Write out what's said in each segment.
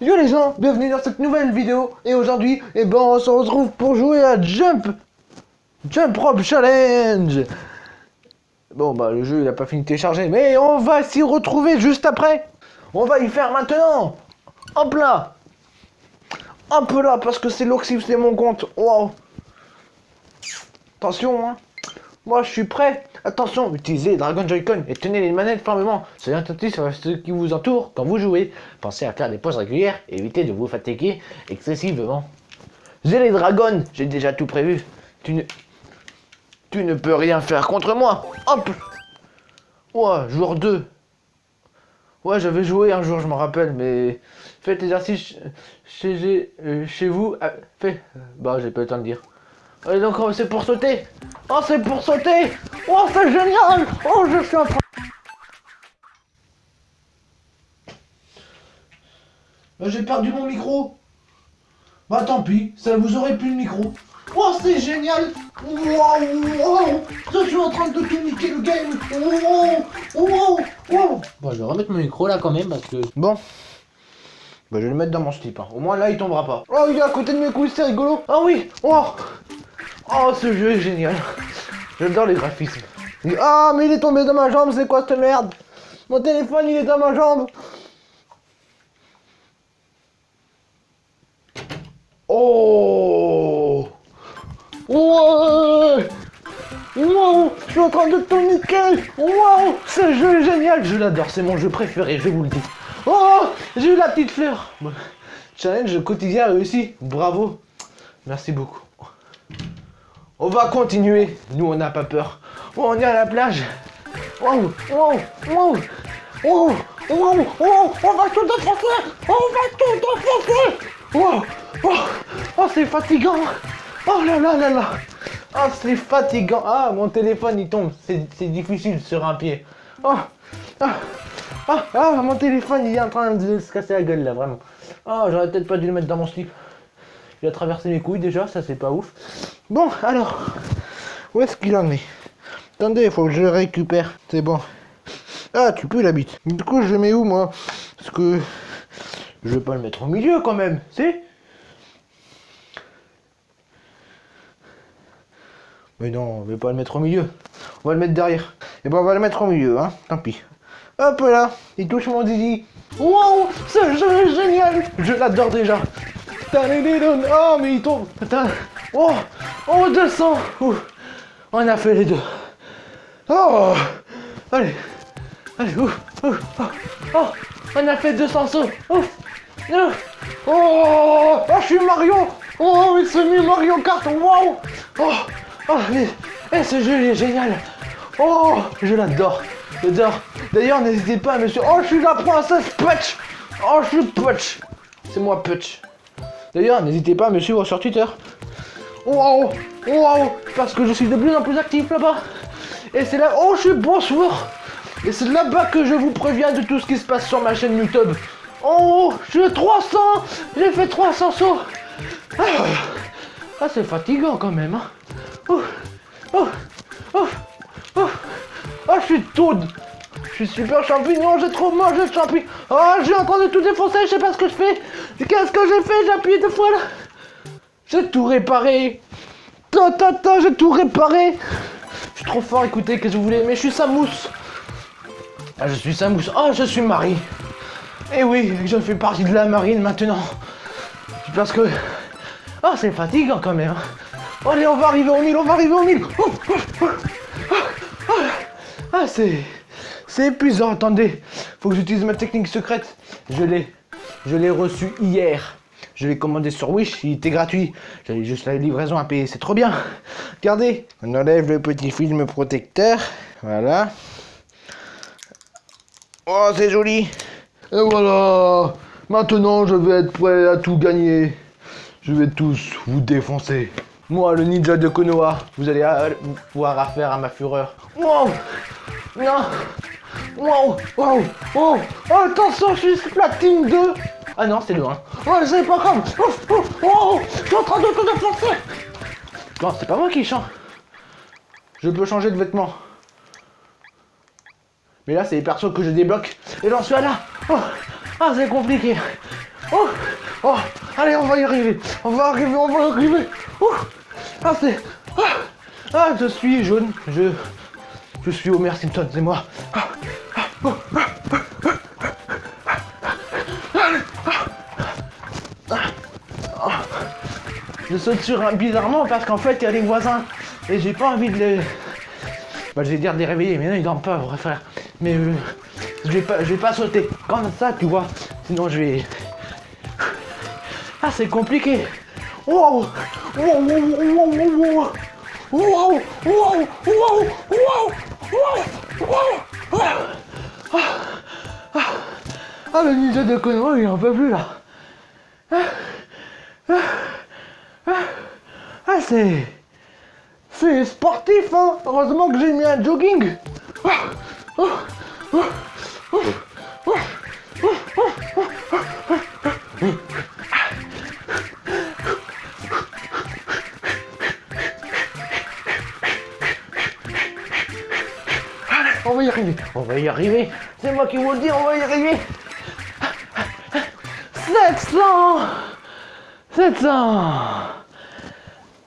Yo les gens, bienvenue dans cette nouvelle vidéo et aujourd'hui, eh ben, on se retrouve pour jouer à Jump Jump Rope Challenge. Bon bah le jeu il a pas fini de télécharger, mais on va s'y retrouver juste après. On va y faire maintenant. Hop là. Hop là, parce que c'est l'Oxyf, c'est mon compte. Wow. Attention hein. Moi je suis prêt Attention, utilisez Dragon Joy-Con et tenez les manettes fermement. Soyez attentifs à ce qui vous entoure quand vous jouez. Pensez à faire des pauses régulières et évitez de vous fatiguer excessivement. J'ai les dragons, j'ai déjà tout prévu. Tu ne... Tu ne peux rien faire contre moi. Hop Ouais, jour 2. Ouais, j'avais joué un jour, je me rappelle, mais... Faites l'exercice chez, euh, chez vous. Ah, fait... Bah, j'ai pas le temps de dire. Allez, donc, c'est pour sauter Oh, c'est pour sauter Oh, c'est génial Oh, je suis en train... Bah, j'ai perdu mon micro Bah, tant pis, ça vous aurait plus le micro. Oh, c'est génial Wow, Je suis en train de tout niquer le game Wow, wow, Bon, je vais remettre mon micro là quand même parce que... Bon. Bah, je vais le mettre dans mon slip. Hein. Au moins, là, il tombera pas. Oh, il est à côté de mes couilles, c'est rigolo Ah oui Oh Oh, ce jeu est génial. J'adore les graphismes. Ah, mais il est tombé dans ma jambe, c'est quoi cette merde? Mon téléphone, il est dans ma jambe. Oh Ouais Wow Je suis en train de tout niquer Wow Ce jeu est génial Je l'adore, c'est mon jeu préféré, je vous le dis. Oh J'ai eu la petite fleur Challenge quotidien réussi. Bravo Merci beaucoup. On va continuer. Nous, on n'a pas peur. Oh, on est à la plage. Wow, wow, wow, wow, wow, wow, on va tout défoncer. On va tout défoncer. Wow, oh, oh c'est fatigant. Oh là là là là. Oh, c'est fatigant. Ah, mon téléphone, il tombe. C'est difficile sur un pied. Oh, ah, ah, ah, mon téléphone, il est en train de se casser la gueule, là, vraiment. Oh, j'aurais peut-être pas dû le mettre dans mon slip. Il a traversé mes couilles déjà, ça c'est pas ouf. Bon, alors, où est-ce qu'il en est? Attendez, il faut que je récupère. C'est bon. Ah, tu peux la bite. Du coup, je le mets où, moi? Parce que je vais pas le mettre au milieu, quand même, c'est Mais non, on va pas le mettre au milieu. On va le mettre derrière. Et eh ben, on va le mettre au milieu, hein. Tant pis. Hop là, il touche mon zizi. Wow, ce jeu est génial Je l'adore déjà. Oh, mais il tombe. Oh, oh, 200. On a fait les deux. Oh, allez. Allez, ouf, oh, oh, on a fait 200 sauts. Ouf. Oh, oh, je suis Mario. Oh, il s'est mis Mario Kart. Wow. Oh, oh, mais, eh, ce jeu est génial. Oh, je l'adore. J'adore. D'ailleurs, n'hésitez pas, monsieur. Oh, je suis la princesse Putch. Oh, je suis Putch. C'est moi Putch. D'ailleurs, n'hésitez pas à me suivre sur Twitter. Waouh Waouh Parce que je suis de plus en plus actif là-bas. Et c'est là... Oh, je suis bonsoir Et c'est là-bas que je vous préviens de tout ce qui se passe sur ma chaîne YouTube. Oh, je suis 300 J'ai fait 300 sauts Ah, ah c'est fatigant quand même. Hein. Oh, oh, oh, oh, oh, je suis tout je suis super champignon, j'ai trop mangé de champignons. Oh, je suis en train de tout défoncer, je sais pas ce que je fais. Qu'est-ce que j'ai fait J'ai appuyé deux fois là. J'ai tout réparé. Ta ta ta, j'ai tout réparé. Je suis trop fort, écoutez, qu'est-ce que vous voulez Mais je suis Samous. Ah, je suis Samous. Oh, je suis Marie. Eh oui, je fais partie de la marine maintenant. Parce que... Oh, c'est fatigant quand même. Allez, on va arriver au mille, on va arriver au mille. Oh, oh, oh, ah, c'est... C'est épuisant, attendez. Faut que j'utilise ma technique secrète. Je l'ai. Je l'ai reçu hier. Je l'ai commandé sur Wish, il était gratuit. J'avais juste la livraison à payer, c'est trop bien. Regardez, on enlève le petit film protecteur. Voilà. Oh, c'est joli. Et voilà. Maintenant, je vais être prêt à tout gagner. Je vais tous vous défoncer. Moi, le ninja de Konoha, vous allez pouvoir affaire à ma fureur. Wow Non Wow, wow, wow. Oh, attention, je suis platine 2. Ah non, c'est le 1. Oh, c'est pas grave. Oh, oh, oh, je suis en train de. Non, c'est pas moi qui chante. Je peux changer de vêtements. Mais là, c'est les persos que je débloque. Et j'en suis là. Oh, ah, c'est compliqué. Oh, oh, allez, on va y arriver. On va arriver, on va y arriver. Oh, ah, c'est. Ah, ah, je suis jaune. Je. Je suis Homer Simpson, c'est moi. Je saute sur un bizarrement parce qu'en fait il y a les voisins et j'ai pas envie de les. Bah, je vais dire de les réveiller, mais non ils dorment pas, vrai frère. Mais euh, je vais pas, je vais pas sauter comme ça, tu vois. Sinon je vais. Ah c'est compliqué. Wow, wow, wow, wow, wow, wow. Ah, le ninja de Konoha, il en peut plus là. Ah, c'est. C'est sportif, hein. Heureusement que j'ai mis un jogging. Ah, ah, On va y arriver, on va y arriver. C'est moi qui vous le dis, on va y arriver. 700 700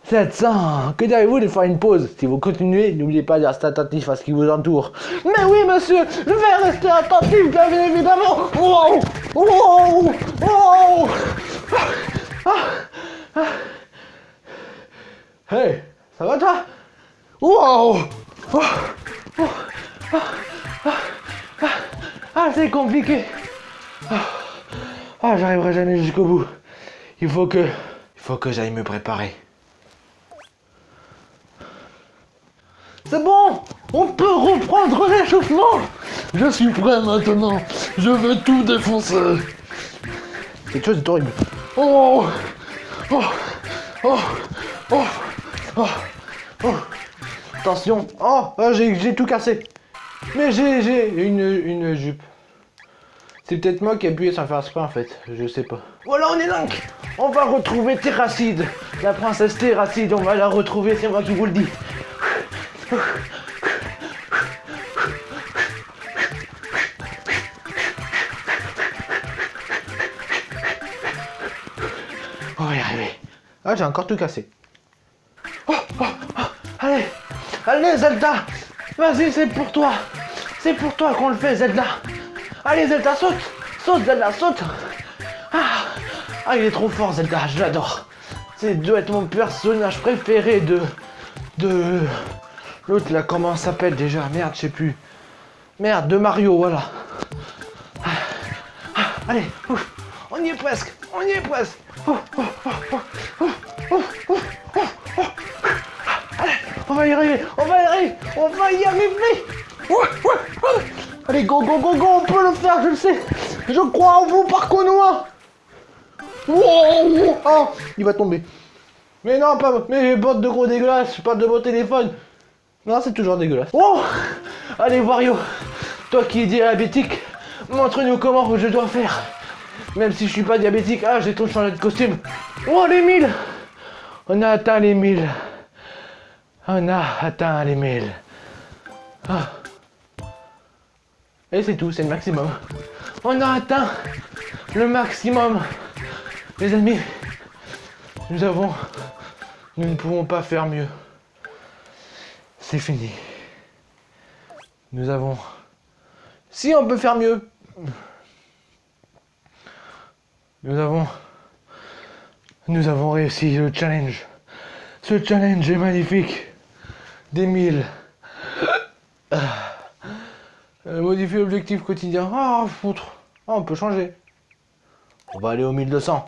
700 Que diriez-vous de faire une pause? Si vous continuez, n'oubliez pas de rester attentif à ce qui vous entoure. Mais oui, monsieur, je vais rester attentif, bien évidemment. Wow Wow Wow. Hey, ça va toi? Wow. Ah, ah, ah, ah, c'est compliqué. Ah, j'arriverai jamais jusqu'au bout. Il faut que, il faut que j'aille me préparer. C'est bon, on peut reprendre l'échauffement. Je suis prêt maintenant. Je veux tout défoncer. Quelque chose est horrible. Oh, oh, oh, oh, oh, oh. Attention. Oh, j'ai tout cassé. Mais j'ai une, une jupe. C'est peut-être moi qui ai appuyé sans faire exprès en fait, je sais pas. Voilà, on est donc On va retrouver Terracide, la princesse Terracide, on va la retrouver, c'est moi qui vous le dis. On va y arriver. Ah, j'ai encore tout cassé. Oh, oh, oh, allez, allez Zelda, vas-y, c'est pour toi. C'est pour toi qu'on le fait, Zelda. Allez, Zelda, saute Saute, Zelda, saute ah, ah, il est trop fort, Zelda, je l'adore. C'est doit être mon personnage préféré de... De... L'autre, là, comment s'appelle déjà? Merde, je sais plus. Merde, de Mario, voilà. Ah, ah, allez, ouf, on y est presque, on y est presque. Oh, allez, on va y arriver, on va y arriver, on va y arriver. Allez, go, go, go, go, on peut le faire, je le sais. Je crois en vous, par Konoha. Wow, oh, il va tomber. Mais non, pas mes bottes de gros dégueulasse, pas de beau téléphone. Non, c'est toujours dégueulasse. Oh Allez, Wario, toi qui es diabétique, montre-nous comment je dois faire. Même si je suis pas diabétique, ah, j'ai trop changé de costume. Oh, les 1000 On a atteint les 1000. On a atteint les 1000. Ah. Et c'est tout, c'est le maximum. On a atteint le maximum. Les amis, nous avons... Nous ne pouvons pas faire mieux. C'est fini. Nous avons... Si on peut faire mieux. Nous avons... Nous avons réussi le challenge. Ce challenge est magnifique. Des mille. Euh, modifier l'objectif quotidien. Ah, foutre. Ah, on peut changer. On va aller au 1200.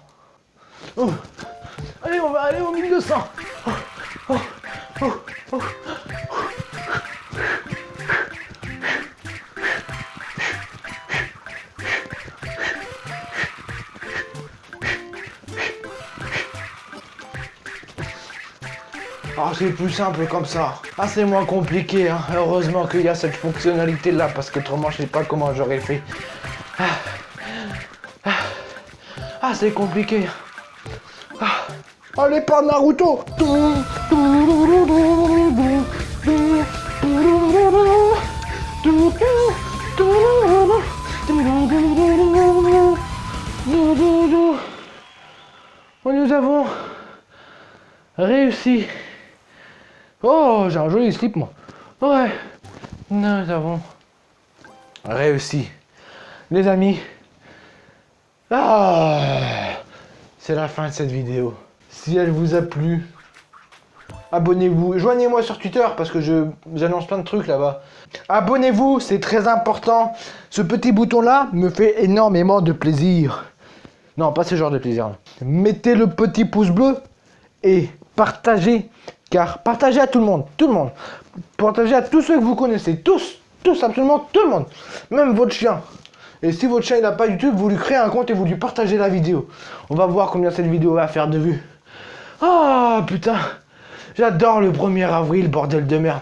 Allez, on va aller au 1200. Oh, oh, oh, Ah, c'est plus simple comme ça. Ah, c'est moins compliqué. Hein. Heureusement qu'il y a cette fonctionnalité-là, parce que autrement, je sais pas comment j'aurais fait. Ah, ah. ah c'est compliqué. Ah. Allez, pas Naruto joli slip, moi. Ouais, nous avons réussi. Les amis, ah, c'est la fin de cette vidéo. Si elle vous a plu, abonnez-vous. Joignez-moi sur Twitter parce que je j'annonce plein de trucs là-bas. Abonnez-vous, c'est très important. Ce petit bouton-là me fait énormément de plaisir. Non, pas ce genre de plaisir. Mettez le petit pouce bleu et partagez. Car partagez à tout le monde, tout le monde. Partagez à tous ceux que vous connaissez, tous, tous, absolument tout le monde. Même votre chien. Et si votre chien n'a pas YouTube, vous lui créez un compte et vous lui partagez la vidéo. On va voir combien cette vidéo va faire de vues. Ah putain, j'adore le 1er avril, bordel de merde.